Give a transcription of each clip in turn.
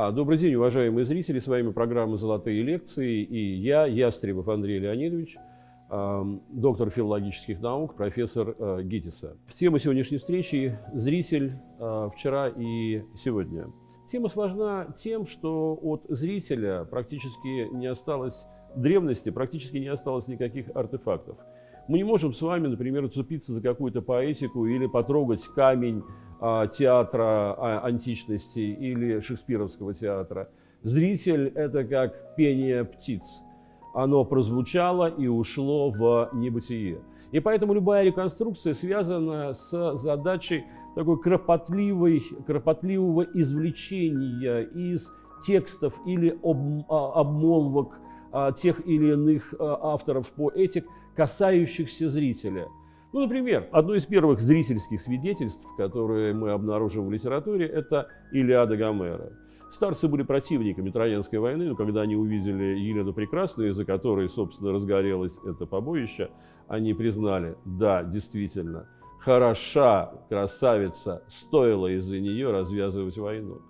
А, добрый день, уважаемые зрители. С вами программа «Золотые лекции» и я, Ястребов Андрей Леонидович, доктор филологических наук, профессор э, ГИТИСа. Тема сегодняшней встречи – зритель э, вчера и сегодня. Тема сложна тем, что от зрителя практически не осталось древности, практически не осталось никаких артефактов. Мы не можем с вами, например, уцепиться за какую-то поэтику или потрогать камень а, театра а, античности или шекспировского театра. Зритель – это как пение птиц. Оно прозвучало и ушло в небытие. И поэтому любая реконструкция связана с задачей такой кропотливой, кропотливого извлечения из текстов или об, а, обмолвок тех или иных авторов поэтик, касающихся зрителя – ну, например, одно из первых зрительских свидетельств, которые мы обнаружим в литературе, это Илиада Гомера. Старцы были противниками Троянской войны, но когда они увидели Елену Прекрасную, из-за которой, собственно, разгорелось это побоище, они признали, да, действительно, хороша красавица, стоило из-за нее развязывать войну.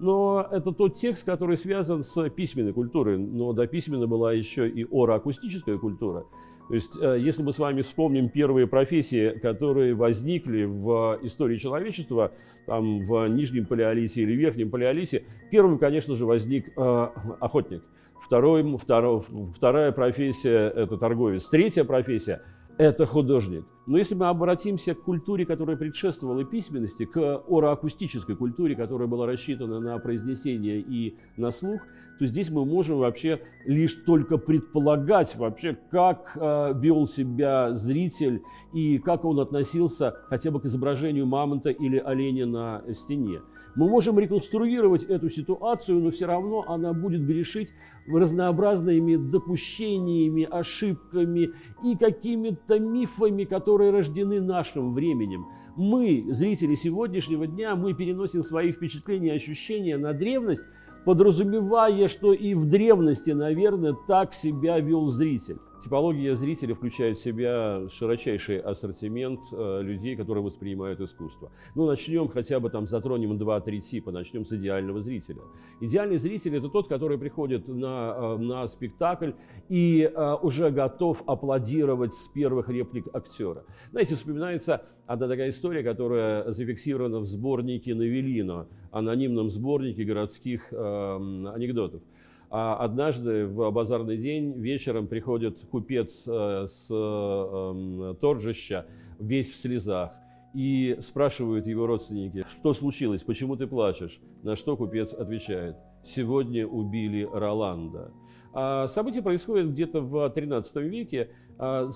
Но это тот текст, который связан с письменной культурой, но до письменной была еще и ороакустическая культура. То есть, э, если мы с вами вспомним первые профессии, которые возникли в истории человечества, там, в Нижнем Палеолите или Верхнем Палеолите, первым, конечно же, возник э, охотник. Второй, второй, вторая профессия – это торговец. Третья профессия – это художник. Но если мы обратимся к культуре, которая предшествовала письменности, к ороакустической культуре, которая была рассчитана на произнесение и на слух, то здесь мы можем вообще лишь только предполагать вообще, как э, вел себя зритель и как он относился хотя бы к изображению мамонта или оленя на стене. Мы можем реконструировать эту ситуацию, но все равно она будет грешить разнообразными допущениями, ошибками и какими-то мифами, которые рождены нашим временем. Мы, зрители сегодняшнего дня, мы переносим свои впечатления и ощущения на древность, подразумевая, что и в древности, наверное, так себя вел зритель. Типология зрителя включает в себя широчайший ассортимент э, людей, которые воспринимают искусство. Ну, начнем хотя бы там, затронем 2-3 типа, начнем с идеального зрителя. Идеальный зритель – это тот, который приходит на, э, на спектакль и э, уже готов аплодировать с первых реплик актера. Знаете, вспоминается одна такая история, которая зафиксирована в сборнике Навелино, анонимном сборнике городских э, анекдотов. А однажды в базарный день вечером приходит купец э, с эм, торжища, весь в слезах, и спрашивают его родственники, что случилось, почему ты плачешь? На что купец отвечает, сегодня убили Роланда. А событие происходит где-то в XIII веке. А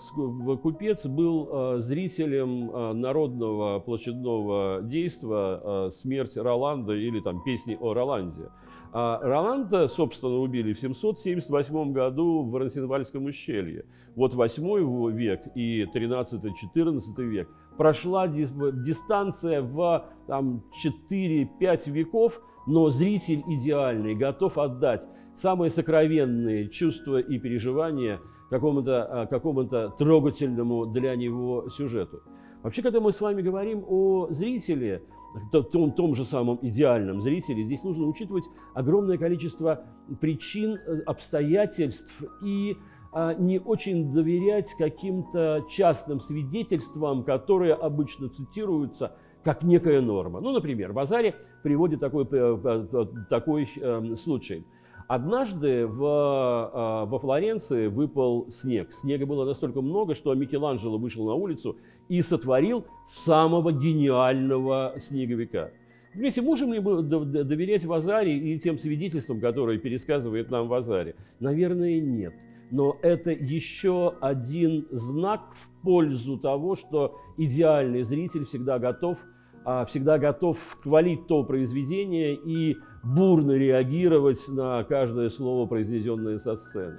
купец был э, зрителем э, народного площадного действа «Смерть Роланда» или там «Песни о Роланде». А Роланда, собственно, убили в 778 году в Рансенвальском ущелье. Вот 8 век и 13-14 век. Прошла дистанция в 4-5 веков, но зритель идеальный, готов отдать самые сокровенные чувства и переживания какому-то а, какому трогательному для него сюжету. Вообще, когда мы с вами говорим о зрителе, том, том же самом идеальном зрителе, здесь нужно учитывать огромное количество причин, э, обстоятельств и а, не очень доверять каким-то частным свидетельствам, которые обычно цитируются как некая норма. Ну, например, в приводит такой, э, э, такой э, случай – Однажды в, а, во Флоренции выпал снег. Снега было настолько много, что Микеланджело вышел на улицу и сотворил самого гениального снеговика. Понимаете, можем ли мы доверять Вазаре и тем свидетельствам, которые пересказывает нам Вазаре? Наверное, нет. Но это еще один знак в пользу того, что идеальный зритель всегда готов а, всегда готов хвалить то произведение и бурно реагировать на каждое слово, произнесенное со сцены.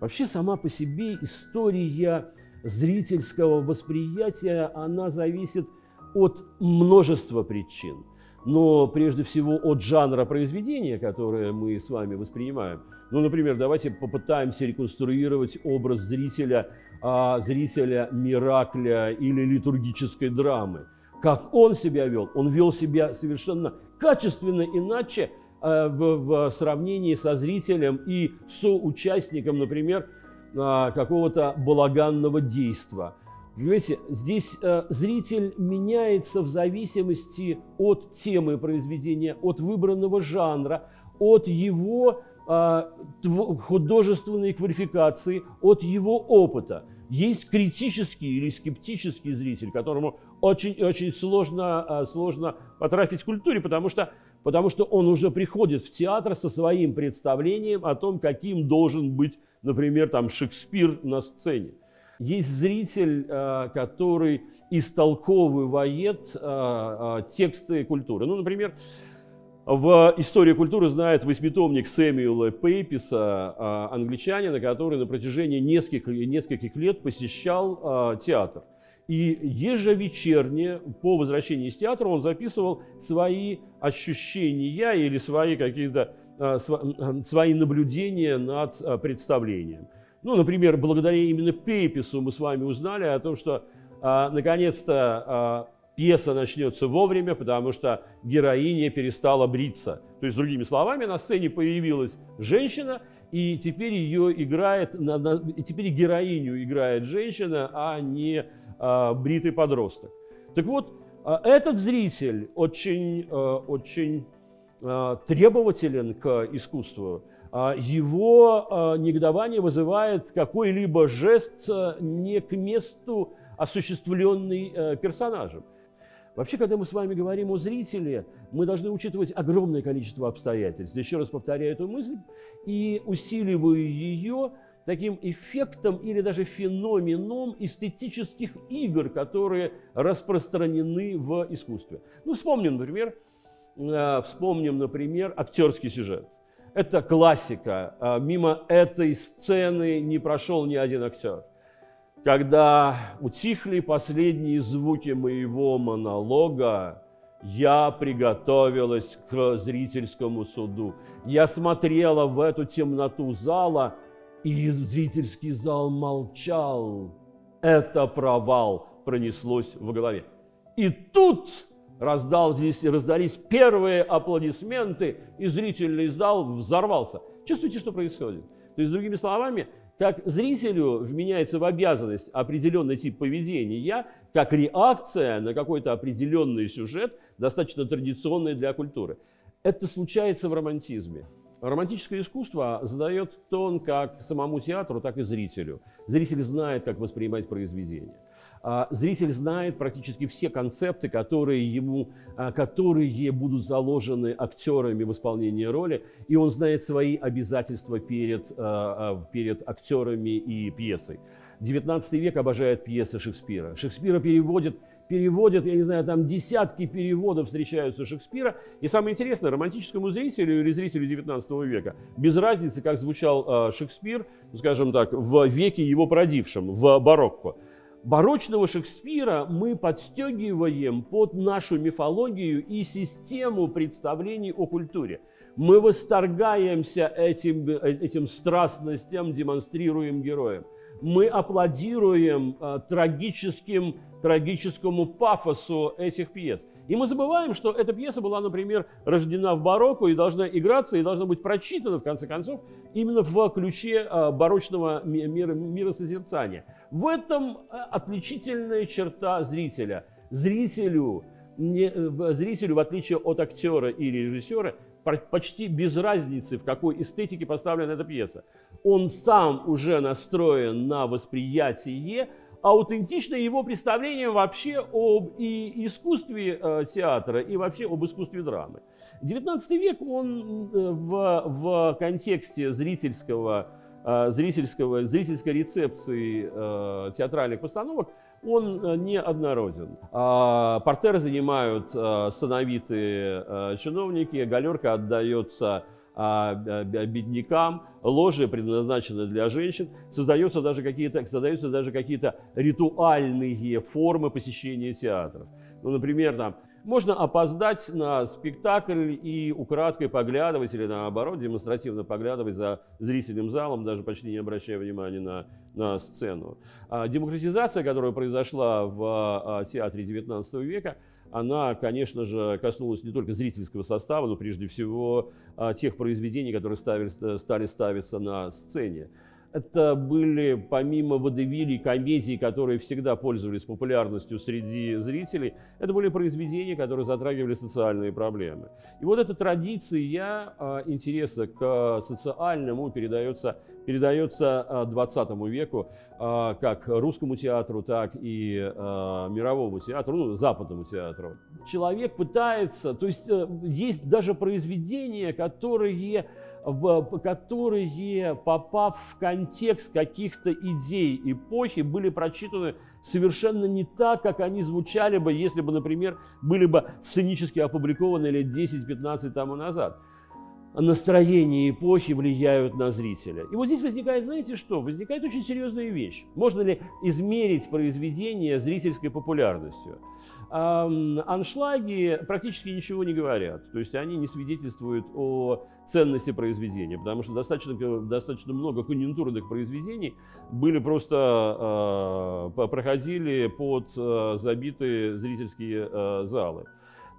Вообще сама по себе история зрительского восприятия, она зависит от множества причин. Но прежде всего от жанра произведения, которое мы с вами воспринимаем. Ну, например, давайте попытаемся реконструировать образ зрителя, а, зрителя Миракля или литургической драмы. Как он себя вел? Он вел себя совершенно качественно иначе в, в сравнении со зрителем и соучастником, например, а, какого-то балаганного действа. Понимаете, здесь э, зритель меняется в зависимости от темы произведения, от выбранного жанра, от его э, художественной квалификации, от его опыта. Есть критический или скептический зритель, которому очень-очень сложно, э, сложно потрафить в культуре, потому что, потому что он уже приходит в театр со своим представлением о том, каким должен быть, например, там, Шекспир на сцене. Есть зритель, э, который истолковывает э, э, тексты культуры. Ну, например, в истории культуры знает восьмитомник Сэмюэла Пейписа, англичанина, который на протяжении нескольких, нескольких лет посещал театр. И ежевечерне по возвращении из театра он записывал свои ощущения или свои какие-то свои наблюдения над представлением. Ну, например, благодаря именно Пейпису мы с вами узнали о том, что а, наконец-то а, пьеса начнется вовремя, потому что героиня перестала бриться. То есть, другими словами, на сцене появилась женщина, и теперь ее играет, и теперь героиню играет женщина, а не а, бритый подросток. Так вот, а, этот зритель очень, а, очень требователен к искусству. Его а, негодование вызывает какой-либо жест не к месту осуществленный э, персонажем. Вообще, когда мы с вами говорим о зрителе, мы должны учитывать огромное количество обстоятельств. Еще раз повторяю эту мысль и усиливаю ее таким эффектом или даже феноменом эстетических игр, которые распространены в искусстве. Ну, вспомним, например, вспомним, например, актерский сюжет. Это классика. А, мимо этой сцены не прошел ни один актер. Когда утихли последние звуки моего монолога, я приготовилась к зрительскому суду. Я смотрела в эту темноту зала, и зрительский зал молчал. Это провал пронеслось в голове. И тут раздались, раздались первые аплодисменты, и зрительный зал взорвался. Чувствуете, что происходит? То есть, другими словами, как зрителю вменяется в обязанность определенный тип поведения, как реакция на какой-то определенный сюжет, достаточно традиционный для культуры. Это случается в романтизме. Романтическое искусство задает тон как самому театру, так и зрителю. Зритель знает, как воспринимать произведение. А, зритель знает практически все концепты, которые, ему, а, которые будут заложены актерами в исполнении роли, и он знает свои обязательства перед, а, перед актерами и пьесой. 19 век обожает пьесы Шекспира. Шекспира переводит переводят, я не знаю, там десятки переводов встречаются Шекспира. И самое интересное, романтическому зрителю или зрителю 19 века, без разницы, как звучал Шекспир, скажем так, в веке его продившем, в барокко барочного Шекспира мы подстегиваем под нашу мифологию и систему представлений о культуре. Мы восторгаемся этим, этим страстностям, демонстрируем героям. Мы аплодируем э, трагическим, трагическому пафосу этих пьес. И мы забываем, что эта пьеса была, например, рождена в барокко и должна играться, и должна быть прочитана, в конце концов, именно в ключе э, барочного мира, миросозерцания. В этом э, отличительная черта зрителя. Зрителю, не, э, зрителю, в отличие от актера или режиссера, почти без разницы, в какой эстетике поставлена эта пьеса. Он сам уже настроен на восприятие, аутентичное его представление вообще об и искусстве э, театра и вообще об искусстве драмы. XIX век, он э, в, в контексте зрительского Э, зрительского, зрительской рецепции э, театральных постановок, он э, не однороден. А портеры занимают сановитые чиновники, галерка отдается беднякам, ложи предназначены для женщин, создаются даже какие-то создаются даже какие-то ритуальные формы посещения театров. Ну, например, там можно опоздать на спектакль и украдкой поглядывать или наоборот демонстративно поглядывать за зрительным залом, даже почти не обращая внимания на, на сцену. А демократизация, которая произошла в а, театре XIX века, она, конечно же, коснулась не только зрительского состава, но прежде всего а, тех произведений, которые ставили, стали ставиться на сцене. Это были, помимо водевилей, комедий, которые всегда пользовались популярностью среди зрителей, это были произведения, которые затрагивали социальные проблемы. И вот эта традиция а, интереса к социальному передается, передается 20 веку а, как русскому театру, так и а, мировому театру, ну, западному театру. Человек пытается, то есть э, есть даже произведения, которые которые, попав в контекст каких-то идей эпохи, были прочитаны совершенно не так, как они звучали бы, если бы, например, были бы сценически опубликованы лет 10-15 тому назад настроения эпохи влияют на зрителя. И вот здесь возникает, знаете что? Возникает очень серьезная вещь. Можно ли измерить произведение зрительской популярностью? Аншлаги практически ничего не говорят. То есть они не свидетельствуют о ценности произведения, потому что достаточно, достаточно много конъюнктурных произведений были просто, э, проходили под э, забитые зрительские э, залы.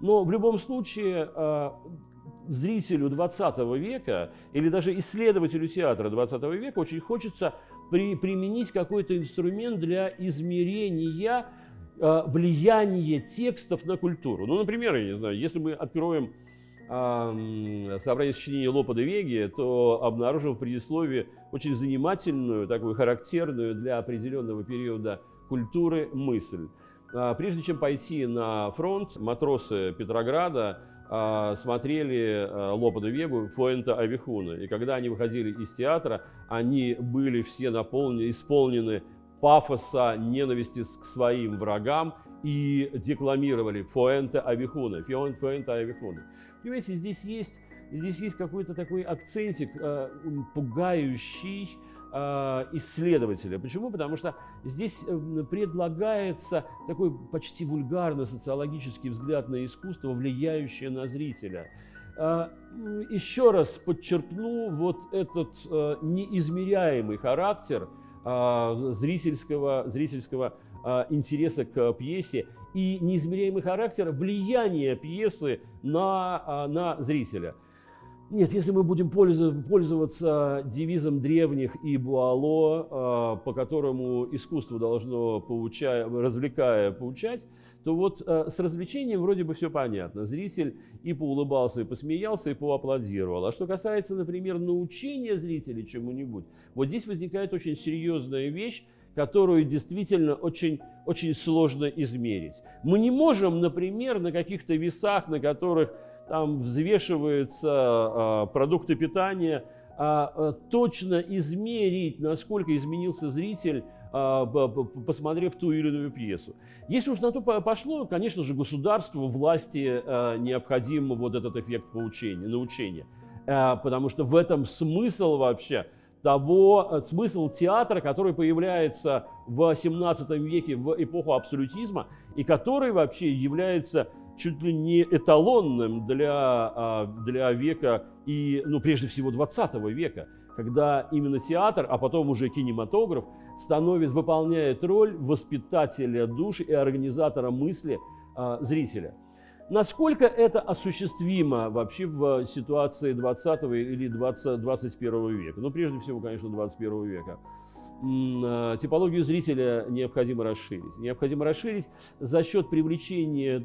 Но в любом случае зрителю 20 века или даже исследователю театра 20 века очень хочется при, применить какой-то инструмент для измерения э, влияния текстов на культуру. Ну, например, я не знаю, если мы откроем э, собрание сочинений Лопа де Веги, то обнаружим в предисловии очень занимательную, такую характерную для определенного периода культуры мысль. А, прежде чем пойти на фронт, матросы Петрограда смотрели а, Лопа де Вегу Фуэнта Авихуна. И когда они выходили из театра, они были все наполнены, исполнены пафоса ненависти к своим врагам и декламировали Фуэнта Авихуна, Фуэнта Авихуна. Понимаете, здесь есть, здесь есть какой-то такой акцентик э, пугающий, исследователя. Почему? Потому что здесь э, предлагается такой почти вульгарный социологический взгляд на искусство, влияющее на зрителя. Э, еще раз подчеркну вот этот неизмеряемый характер зрительского, зрительского интереса к пьесе и неизмеряемый характер влияния пьесы на, на зрителя. Нет, если мы будем пользоваться девизом древних и Буало, а, по которому искусство должно, поучая, развлекая, поучать, то вот а, с развлечением вроде бы все понятно. Зритель и поулыбался, и посмеялся, и поаплодировал. А что касается, например, научения зрителей чему-нибудь, вот здесь возникает очень серьезная вещь, которую действительно очень, очень сложно измерить. Мы не можем, например, на каких-то весах, на которых там взвешиваются а, продукты питания, а, а, точно измерить, насколько изменился зритель, посмотрев ту или иную пьесу. Если уж на то пошло, конечно же, государству, власти необходим вот этот эффект поучения, научения. Потому что в этом смысл вообще того, смысл театра, который появляется в 17 веке, в эпоху абсолютизма, и который вообще является чуть ли не эталонным для, а, для века и, ну, прежде всего, 20 века, когда именно театр, а потом уже кинематограф, становится, выполняет роль воспитателя души и организатора мысли а, зрителя. Насколько это осуществимо вообще в ситуации 20 или 20, 21 века? Ну, прежде всего, конечно, 21 века. Э, типологию зрителя необходимо расширить. Необходимо расширить за счет привлечения,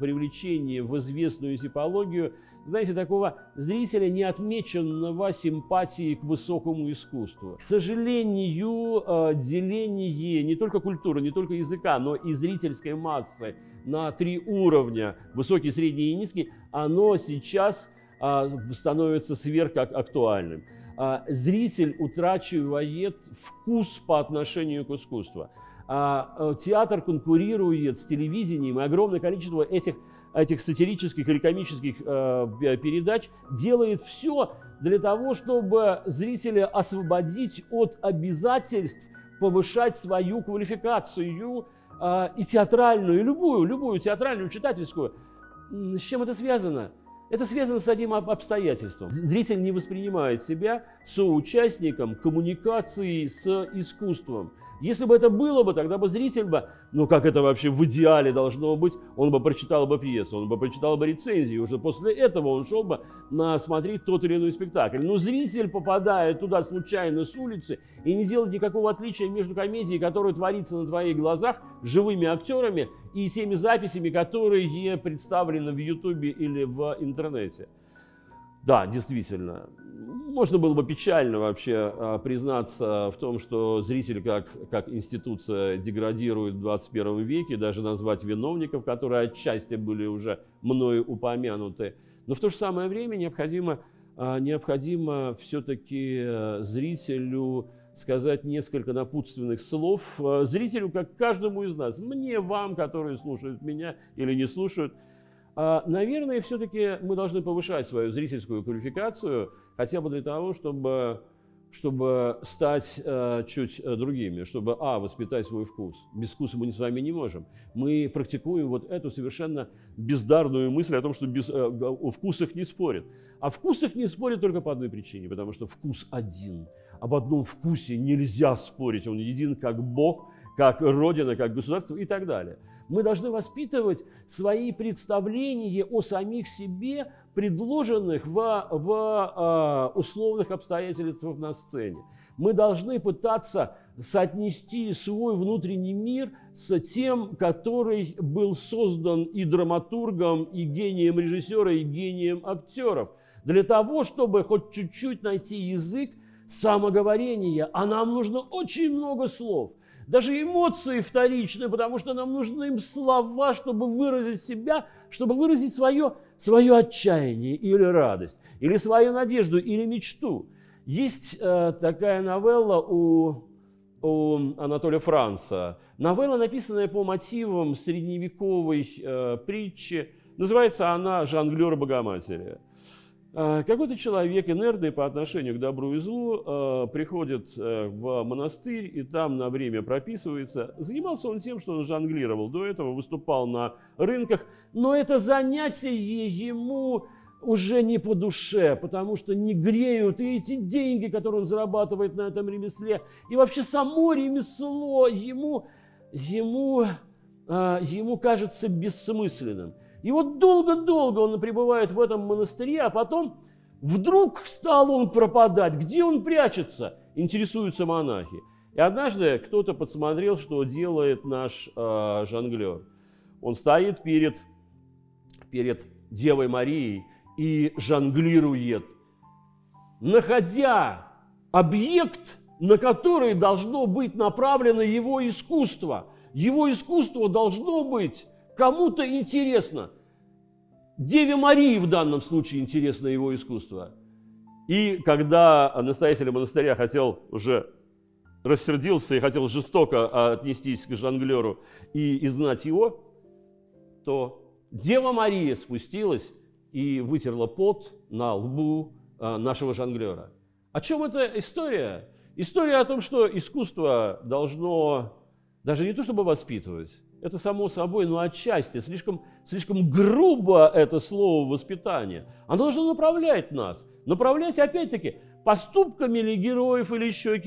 привлечения в известную типологию, знаете, такого зрителя, не отмеченного симпатией к высокому искусству. К сожалению, э, деление не только культуры, не только языка, но и зрительской массы на три уровня, высокий, средний и низкий, оно сейчас становится сверхактуальным. А, зритель утрачивает вкус по отношению к искусству. А, э, театр конкурирует с телевидением, и огромное количество этих, этих сатирических или комических э, передач делает все для того, чтобы зрителя освободить от обязательств повышать свою квалификацию, а, и театральную, и любую, любую театральную, читательскую. С чем это связано? Это связано с одним обстоятельством. Зритель не воспринимает себя соучастником коммуникации с искусством. Если бы это было бы, тогда бы зритель бы, ну как это вообще в идеале должно быть, он бы прочитал бы пьесу, он бы прочитал бы рецензию, уже после этого он шел бы на смотреть тот или иной спектакль. Но зритель попадает туда случайно с улицы и не делает никакого отличия между комедией, которая творится на твоих глазах, живыми актерами и теми записями, которые представлены в Ютубе или в интернете. Да, действительно. Можно было бы печально вообще а, признаться в том, что зритель как, как институция деградирует в 21 веке, даже назвать виновников, которые отчасти были уже мною упомянуты. Но в то же самое время необходимо, а, необходимо все-таки э, зрителю сказать несколько напутственных слов. Э, зрителю, как каждому из нас, мне, вам, которые слушают меня или не слушают, а, наверное, все-таки мы должны повышать свою зрительскую квалификацию, хотя бы для того, чтобы, чтобы стать э, чуть э, другими, чтобы, а, воспитать свой вкус. Без вкуса мы с вами не можем. Мы практикуем вот эту совершенно бездарную мысль о том, что без, о вкусах не спорят. О вкусах не спорят только по одной причине, потому что вкус один. Об одном вкусе нельзя спорить, он един как Бог, как Родина, как государство и так далее. Мы должны воспитывать свои представления о самих себе, предложенных в, в э, условных обстоятельствах на сцене. Мы должны пытаться соотнести свой внутренний мир с тем, который был создан и драматургом, и гением режиссера, и гением актеров, для того, чтобы хоть чуть-чуть найти язык самоговорения. А нам нужно очень много слов – даже эмоции вторичны, потому что нам нужны им слова, чтобы выразить себя, чтобы выразить свое, свое отчаяние или радость, или свою надежду, или мечту. Есть э, такая новелла у, у Анатолия Франца. Новелла, написанная по мотивам средневековой э, притчи. Называется она «Жонглер Богоматери». А, какой-то человек, инертный по отношению к добру и злу, а, приходит э, в монастырь и там на время прописывается. Занимался он тем, что он жонглировал. До этого выступал на рынках. Но это занятие ему уже не по душе, потому что не греют и эти деньги, которые он зарабатывает на этом ремесле, и вообще само ремесло ему, ему, ему кажется бессмысленным. И вот долго-долго он пребывает в этом монастыре, а потом вдруг стал он пропадать. Где он прячется? Интересуются монахи. И однажды кто-то подсмотрел, что делает наш э, жонглер. Он стоит перед, перед Девой Марией и жонглирует, находя объект, на который должно быть направлено его искусство. Его искусство должно быть Кому-то интересно. Деве Марии в данном случае интересно его искусство. И когда настоятель монастыря хотел уже рассердился и хотел жестоко отнестись к жонглеру и изгнать его, то Дева Мария спустилась и вытерла пот на лбу а, нашего жонглера. О чем эта история? История о том, что искусство должно даже не то чтобы воспитывать, это само собой, но отчасти, слишком, слишком грубо это слово воспитание. Оно должно направлять нас. Направлять, опять-таки, поступками или героев, или еще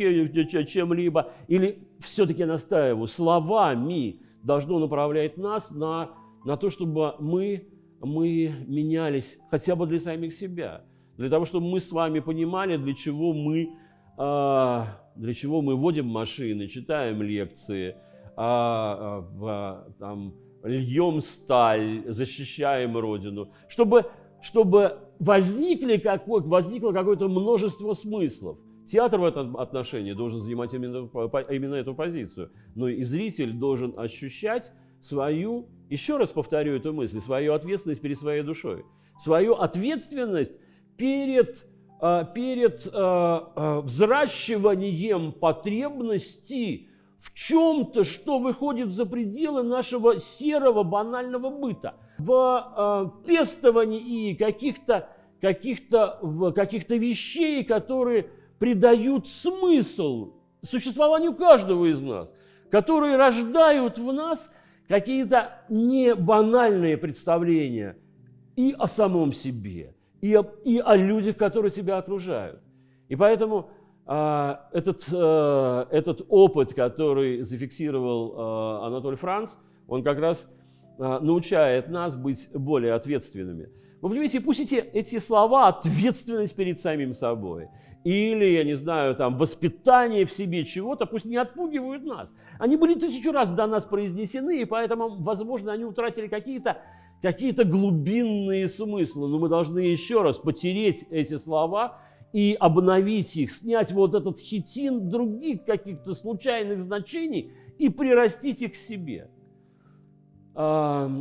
чем-либо. Или все-таки настаиваю, словами должно направлять нас на, на то, чтобы мы, мы менялись хотя бы для самих себя. Для того, чтобы мы с вами понимали, для чего мы, а, для чего мы водим машины, читаем лекции – а, а, там, льем сталь, защищаем Родину, чтобы, чтобы возникли какой, возникло какое-то множество смыслов. Театр в этом отношении должен занимать именно, именно эту позицию. Но и зритель должен ощущать свою, еще раз повторю эту мысль, свою ответственность перед своей душой. Свою ответственность перед, а, перед взращиванием потребностей в чем-то, что выходит за пределы нашего серого банального быта, в э, пестовании и каких-то каких-то каких вещей, которые придают смысл существованию каждого из нас. которые рождают в нас какие-то не банальные представления и о самом себе, и о, и о людях, которые тебя окружают. И поэтому этот, а, этот опыт, который зафиксировал а, Анатолий Франц, он как раз а, научает нас быть более ответственными. Вы понимаете, пусть эти, эти слова ответственность перед самим собой или, я не знаю, там, воспитание в себе чего-то, пусть не отпугивают нас. Они были тысячу раз до нас произнесены, и поэтому, возможно, они утратили какие-то какие глубинные смыслы. Но мы должны еще раз потереть эти слова и обновить их, снять вот этот хитин других каких-то случайных значений и прирастить их к себе.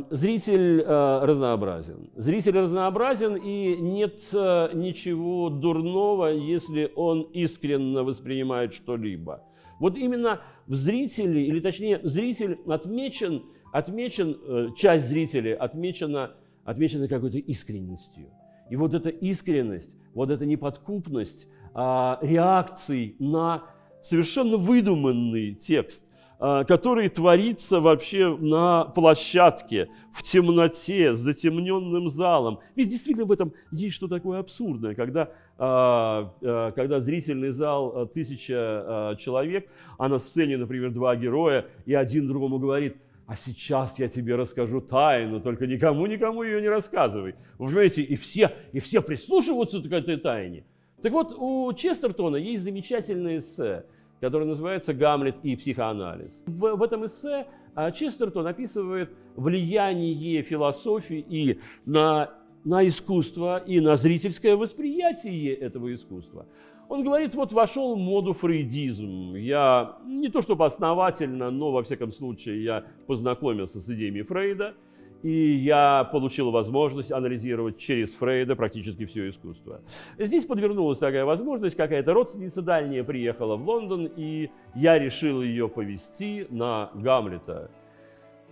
Зритель э, разнообразен. Зритель разнообразен, и нет э, ничего дурного, если он искренне воспринимает что-либо. Вот именно в зрителе, или точнее, зритель отмечен, отмечен э, часть зрителей отмечена, отмечена какой-то искренностью. И вот эта искренность, вот эта неподкупность а, реакций на совершенно выдуманный текст, а, который творится вообще на площадке, в темноте, с затемненным залом. Ведь действительно в этом есть что такое абсурдное, когда, а, а, когда зрительный зал тысяча человек, а на сцене, например, два героя, и один другому говорит, а сейчас я тебе расскажу тайну, только никому-никому ее не рассказывай. Вы понимаете, и все, и все прислушиваются к этой тайне. Так вот, у Честертона есть замечательное эссе – который называется «Гамлет и психоанализ». В, в этом эссе а, Честертон описывает влияние философии и на, на искусство, и на зрительское восприятие этого искусства. Он говорит, вот вошел моду фрейдизм. Я не то чтобы основательно, но во всяком случае я познакомился с идеями Фрейда – и я получил возможность анализировать через Фрейда практически все искусство. Здесь подвернулась такая возможность, какая-то родственница дальняя приехала в Лондон, и я решил ее повести на Гамлета.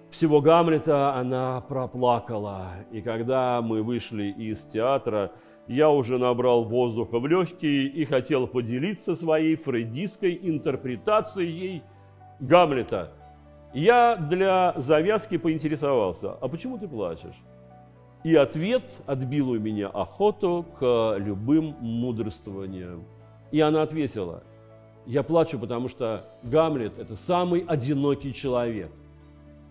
Всего Гамлета она проплакала, и когда мы вышли из театра, я уже набрал воздуха в легкие и хотел поделиться своей фрейдистской интерпретацией Гамлета – я для завязки поинтересовался, а почему ты плачешь? И ответ отбил у меня охоту к любым мудрствованиям. И она ответила, я плачу, потому что Гамлет – это самый одинокий человек.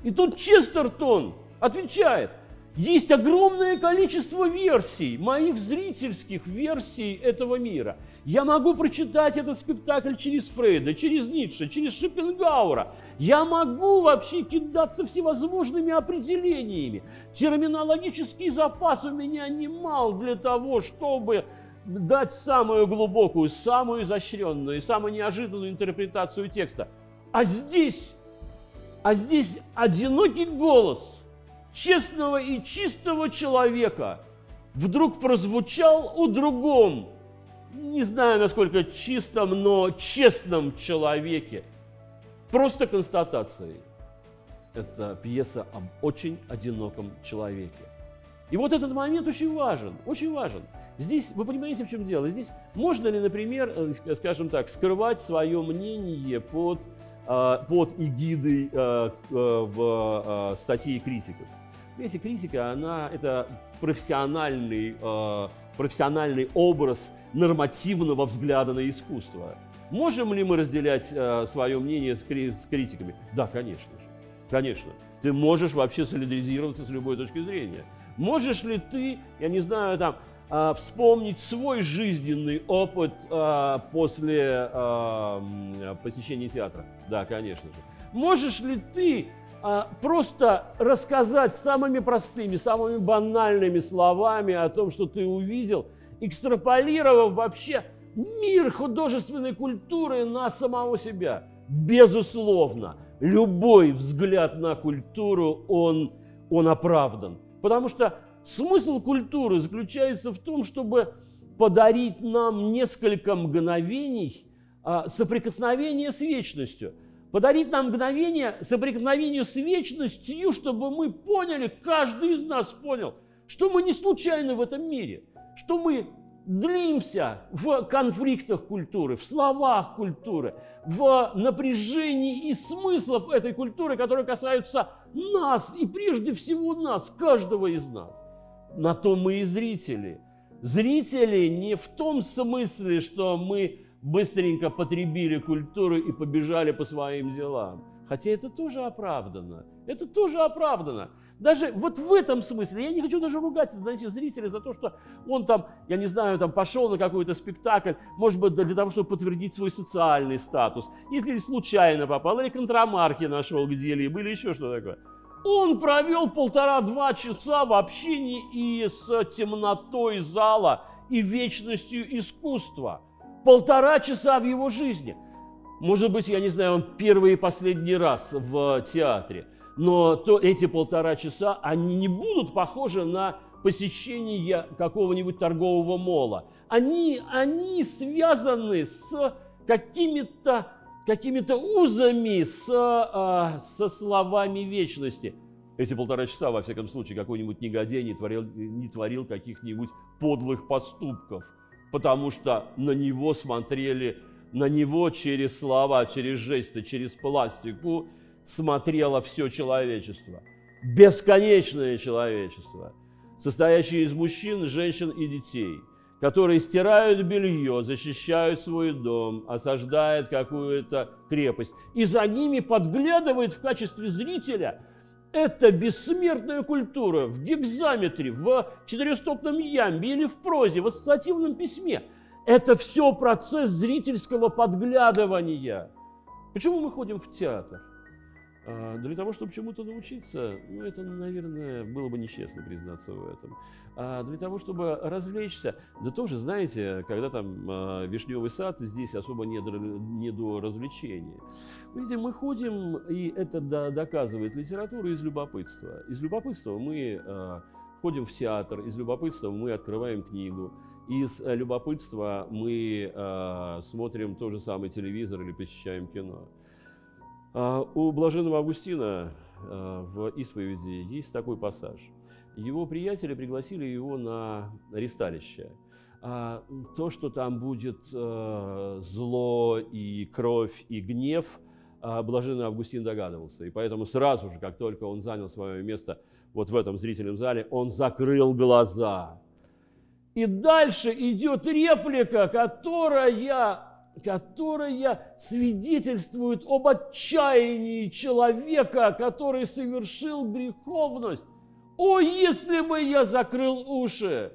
И тут Честертон отвечает – есть огромное количество версий, моих зрительских версий этого мира. Я могу прочитать этот спектакль через Фрейда, через Ницше, через Шопенгаура. Я могу вообще кидаться всевозможными определениями. Терминологический запас у меня немал для того, чтобы дать самую глубокую, самую изощренную, самую неожиданную интерпретацию текста. А здесь, а здесь одинокий голос – честного и чистого человека вдруг прозвучал у другом, не знаю, насколько чистом, но честном человеке. Просто констатацией. Это пьеса об очень одиноком человеке. И вот этот момент очень важен, очень важен. Здесь, вы понимаете, в чем дело? Здесь можно ли, например, э, скажем так, скрывать свое мнение под, э, под эгидой э, в статье критиков? Если критика, она это профессиональный, э, профессиональный образ нормативного взгляда на искусство. Можем ли мы разделять э, свое мнение с, кри с критиками? Да, конечно же. Конечно. Ты можешь вообще солидаризироваться с любой точки зрения. Можешь ли ты, я не знаю, там, э, вспомнить свой жизненный опыт э, после э, посещения театра? Да, конечно же. Можешь ли ты просто рассказать самыми простыми, самыми банальными словами о том, что ты увидел, экстраполировав вообще мир художественной культуры на самого себя. Безусловно, любой взгляд на культуру, он, он оправдан. Потому что смысл культуры заключается в том, чтобы подарить нам несколько мгновений а, соприкосновения с вечностью – подарить нам мгновение соприкосновения с вечностью, чтобы мы поняли, каждый из нас понял, что мы не случайны в этом мире, что мы длимся в конфликтах культуры, в словах культуры, в напряжении и смыслов этой культуры, которые касаются нас и прежде всего нас, каждого из нас. На то мы и зрители. Зрители не в том смысле, что мы быстренько потребили культуру и побежали по своим делам. Хотя это тоже оправдано. Это тоже оправдано. Даже вот в этом смысле, я не хочу даже ругать, знаете, зрителя за то, что он там, я не знаю, там пошел на какой-то спектакль, может быть, для того, чтобы подтвердить свой социальный статус, если случайно попал, или контрамарки нашел где-либо, или еще что такое. Он провел полтора-два часа в общении и с темнотой зала, и вечностью искусства. Полтора часа в его жизни. Может быть, я не знаю, он первый и последний раз в театре но то эти полтора часа, они не будут похожи на посещение какого-нибудь торгового мола. Они, они связаны с какими-то какими узами, с, а, со словами вечности. Эти полтора часа, во всяком случае, какой-нибудь негодяй не творил, не творил каких-нибудь подлых поступков, потому что на него смотрели, на него через слова, через жесты, через пластику, смотрело все человечество. Бесконечное человечество, состоящее из мужчин, женщин и детей, которые стирают белье, защищают свой дом, осаждают какую-то крепость. И за ними подглядывает в качестве зрителя эта бессмертная культура в гекзаметре, в четырехстопном ямбе или в прозе, в ассоциативном письме. Это все процесс зрительского подглядывания. Почему мы ходим в театр? А, для того, чтобы чему-то научиться, ну, это, наверное, было бы нечестно признаться в этом. А для того, чтобы развлечься, да тоже, знаете, когда там э, вишневый сад, здесь особо не до, не до развлечения. Видите, мы ходим, и это да, доказывает литература из любопытства. Из любопытства мы э, ходим в театр, из любопытства мы открываем книгу, из любопытства мы э, смотрим тот же самый телевизор или посещаем кино. А, у блаженного Августина а, в исповеди есть такой пассаж. Его приятели пригласили его на ресталище. А то, что там будет зло и кровь и гнев, блаженный Августин догадывался. И поэтому сразу же, как только он занял свое место вот в этом зрительном зале, он закрыл глаза. И дальше идет реплика, которая которая свидетельствует об отчаянии человека, который совершил греховность. О, если бы я закрыл уши!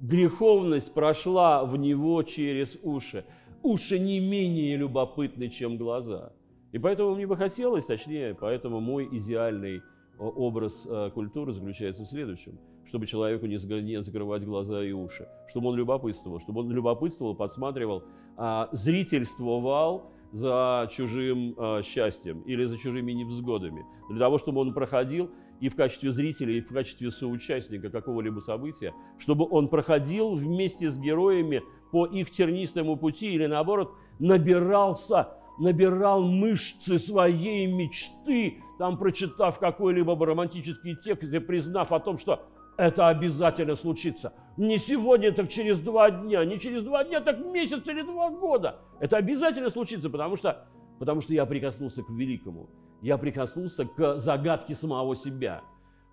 Греховность прошла в него через уши. Уши не менее любопытны, чем глаза. И поэтому мне бы хотелось, точнее, поэтому мой идеальный образ э, культуры заключается в следующем – чтобы человеку не закрывать глаза и уши, чтобы он любопытствовал, чтобы он любопытствовал, подсматривал, а, зрительствовал за чужим а, счастьем или за чужими невзгодами, для того, чтобы он проходил и в качестве зрителя, и в качестве соучастника какого-либо события, чтобы он проходил вместе с героями по их тернистому пути или наоборот набирался набирал мышцы своей мечты, там прочитав какой-либо романтический текст и признав о том, что это обязательно случится. Не сегодня, так через два дня, не через два дня, так месяц или два года. Это обязательно случится, потому что, потому что я прикоснулся к великому. Я прикоснулся к загадке самого себя.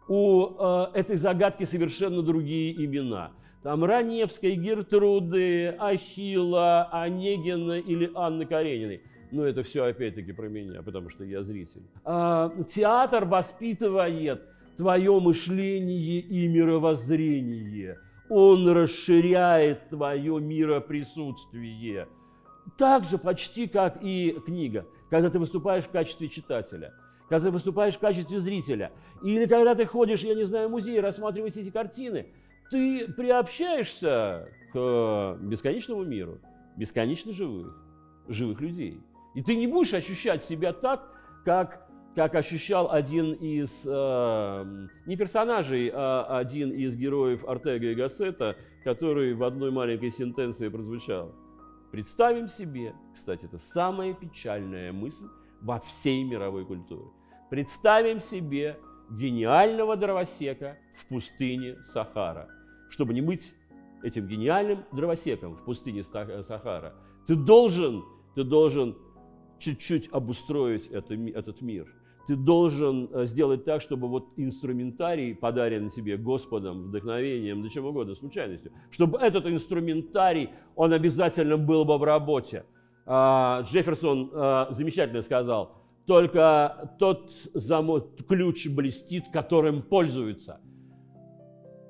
У э, этой загадки совершенно другие имена. Там Раневской, Гертруды, Ахилла, Онегина или Анны Карениной. Но это все опять-таки про меня, потому что я зритель. А, театр воспитывает твое мышление и мировоззрение. Он расширяет твое мироприсутствие. Так же почти как и книга, когда ты выступаешь в качестве читателя, когда ты выступаешь в качестве зрителя, или когда ты ходишь, я не знаю, в музей, рассматриваешь эти картины, ты приобщаешься к бесконечному миру, бесконечно живых, живых людей. И ты не будешь ощущать себя так, как как ощущал один из, э, не персонажей, а один из героев Артега и Гассета, который в одной маленькой сентенции прозвучал. Представим себе, кстати, это самая печальная мысль во всей мировой культуре. Представим себе гениального дровосека в пустыне Сахара. Чтобы не быть этим гениальным дровосеком в пустыне Сахара, ты должен, ты должен чуть-чуть обустроить это, этот мир. Ты должен э, сделать так, чтобы вот инструментарий, подаренный тебе Господом, вдохновением, да чем угодно, случайностью, чтобы этот инструментарий, он обязательно был бы в работе. А, Джефферсон а, замечательно сказал, только тот замок, ключ блестит, которым пользуются.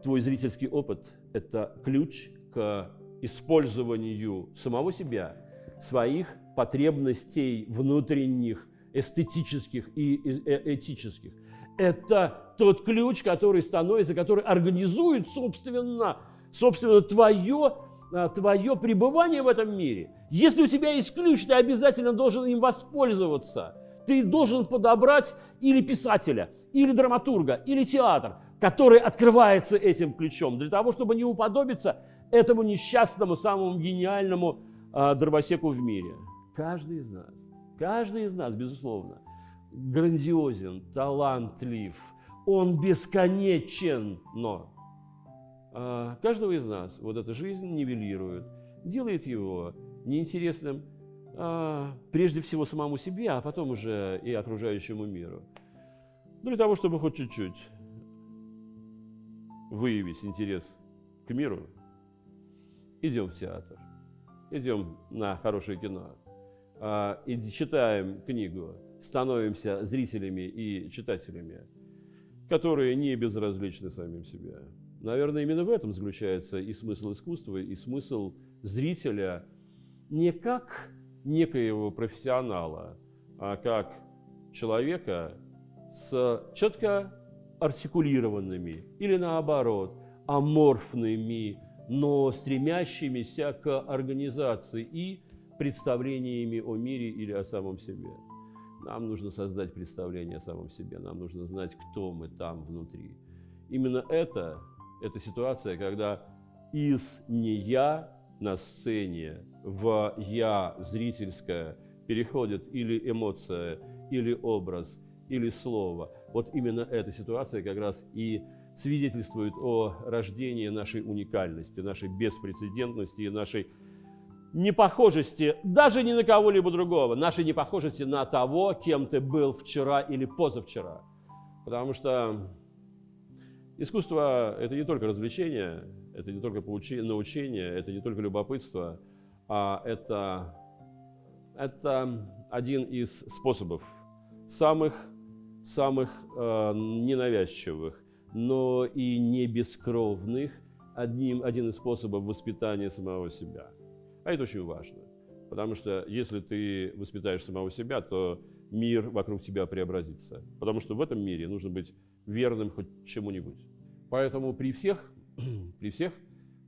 Твой зрительский опыт – это ключ к использованию самого себя, своих потребностей внутренних, эстетических и э, этических. Это тот ключ, который становится, который организует, собственно, собственно твое, а, твое пребывание в этом мире. Если у тебя есть ключ, ты обязательно должен им воспользоваться. Ты должен подобрать или писателя, или драматурга, или театр, который открывается этим ключом, для того, чтобы не уподобиться этому несчастному, самому гениальному э, дровосеку в мире. Каждый из нас, каждый из нас, безусловно, грандиозен, талантлив, он бесконечен, но э, каждого из нас вот эта жизнь нивелирует, делает его неинтересным а, прежде всего самому себе, а потом уже и окружающему миру. Ну, для того, чтобы хоть чуть-чуть выявить интерес к миру, идем в театр, идем на хорошее кино, а, и читаем книгу, становимся зрителями и читателями, которые не безразличны самим себе. Наверное, именно в этом заключается и смысл искусства, и смысл зрителя не как некоего профессионала, а как человека с четко артикулированными или наоборот аморфными, но стремящимися к организации и представлениями о мире или о самом себе. Нам нужно создать представление о самом себе, нам нужно знать, кто мы там внутри. Именно это, эта ситуация, когда из «не я» на сцене в «я» зрительское переходит или эмоция, или образ, или слово. Вот именно эта ситуация как раз и свидетельствует о рождении нашей уникальности, нашей беспрецедентности и нашей непохожести даже не на кого-либо другого, нашей непохожести на того, кем ты был вчера или позавчера. Потому что искусство – это не только развлечение, это не только научение, это не только любопытство, а это, это один из способов самых, самых э, ненавязчивых, но и не бескровных, одним, один из способов воспитания самого себя. А это очень важно, потому что если ты воспитаешь самого себя, то мир вокруг тебя преобразится, потому что в этом мире нужно быть верным хоть чему-нибудь. Поэтому при всех при всех,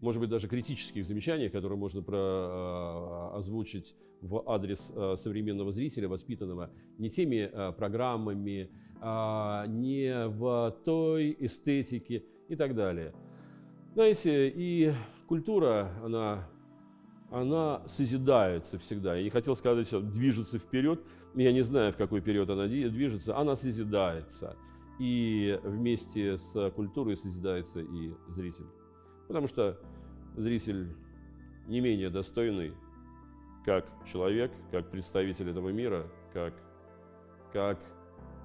может быть, даже критических замечаниях, которые можно про, а, озвучить в адрес а, современного зрителя, воспитанного не теми а, программами, не в той эстетике и так далее. Знаете, и культура, она, она созидается всегда. Я не хотел сказать, что движется вперед, я не знаю, в какой период она движется, она созидается. И вместе с культурой созидается и зритель. Потому что зритель не менее достойный, как человек, как представитель этого мира, как, как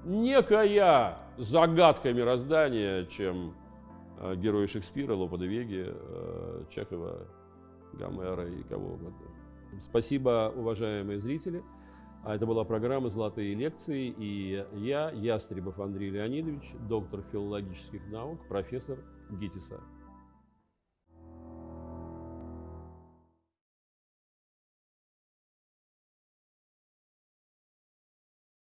некая загадка мироздания, чем э, герои Шекспира, Лопа де Веги, э, Чехова, Гомера и кого угодно. Спасибо, уважаемые зрители. А это была программа «Золотые лекции», и я, Ястребов Андрей Леонидович, доктор филологических наук, профессор ГИТИСа.